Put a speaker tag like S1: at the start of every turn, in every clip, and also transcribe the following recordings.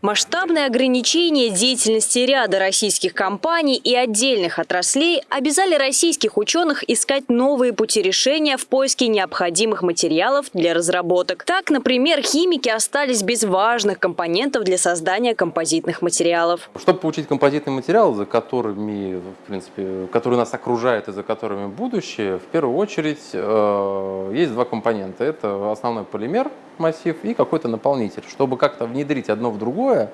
S1: Масштабные ограничения деятельности ряда российских компаний и отдельных отраслей обязали российских ученых искать новые пути решения в поиске необходимых материалов для разработок. Так, например, химики остались без важных компонентов для создания композитных материалов.
S2: Чтобы получить композитный материал, за которыми, в принципе, который нас окружает и за которыми будущее, в первую очередь э, есть два компонента. Это основной полимер, массив, и какой-то наполнитель. Чтобы как-то внедрить одно в другое,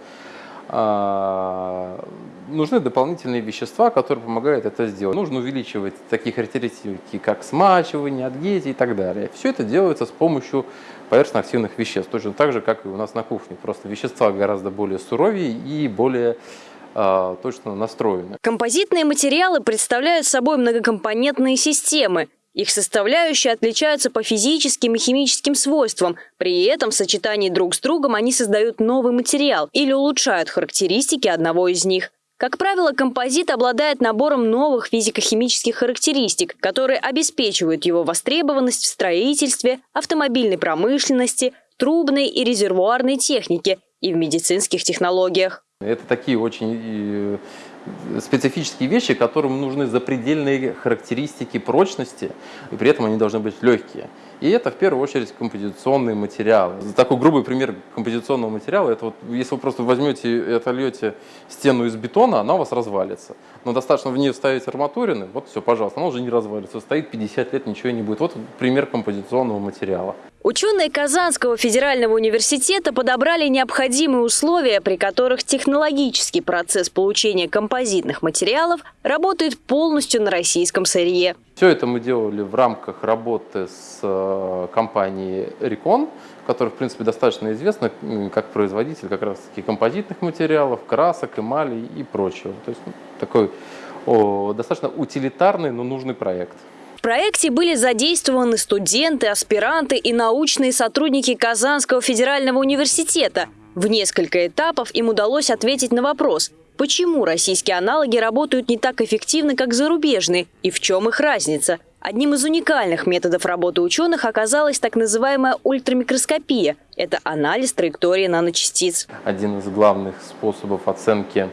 S2: а, нужны дополнительные вещества, которые помогают это сделать. Нужно увеличивать такие характеристики, как смачивание, адгезия и так далее. Все это делается с помощью поверхностно-активных веществ, точно так же, как и у нас на кухне. Просто вещества гораздо более суровее и более а, точно настроены.
S1: Композитные материалы представляют собой многокомпонентные системы, их составляющие отличаются по физическим и химическим свойствам. При этом в сочетании друг с другом они создают новый материал или улучшают характеристики одного из них. Как правило, композит обладает набором новых физико-химических характеристик, которые обеспечивают его востребованность в строительстве, автомобильной промышленности, трубной и резервуарной технике и в медицинских технологиях.
S2: Это такие очень э, специфические вещи, которым нужны запредельные характеристики прочности, и при этом они должны быть легкие. И это в первую очередь композиционные материалы. Такой грубый пример композиционного материала, это вот если вы просто возьмете и отольете стену из бетона, она у вас развалится. Но достаточно в нее вставить арматурины, вот все, пожалуйста, она уже не развалится. Стоит 50 лет, ничего не будет. Вот пример композиционного материала.
S1: Ученые Казанского федерального университета подобрали необходимые условия, при которых технологический процесс получения композитных материалов работает полностью на российском сырье.
S2: Все это мы делали в рамках работы с э, компанией Recon, которая, в принципе, достаточно известна как производитель как раз-таки композитных материалов, красок, эмалей и прочего. То есть ну, такой о, достаточно утилитарный, но нужный проект
S1: проекте были задействованы студенты, аспиранты и научные сотрудники Казанского федерального университета. В несколько этапов им удалось ответить на вопрос, почему российские аналоги работают не так эффективно, как зарубежные, и в чем их разница. Одним из уникальных методов работы ученых оказалась так называемая ультрамикроскопия. Это анализ траектории наночастиц.
S2: Один из главных способов оценки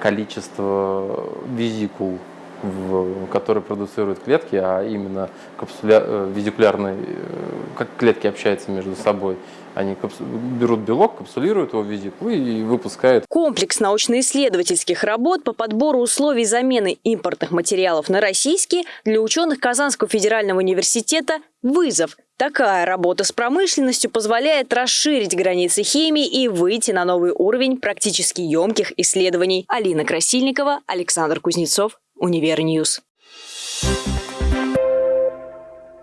S2: количества визикул в, которые продуцируют клетки, а именно капсуля, э, э, как клетки общаются между собой. Они берут белок, капсулируют его в везикулу и выпускают.
S1: Комплекс научно-исследовательских работ по подбору условий замены импортных материалов на российские для ученых Казанского федерального университета – вызов. Такая работа с промышленностью позволяет расширить границы химии и выйти на новый уровень практически емких исследований. Алина Красильникова, Александр Кузнецов, Univer News. Thank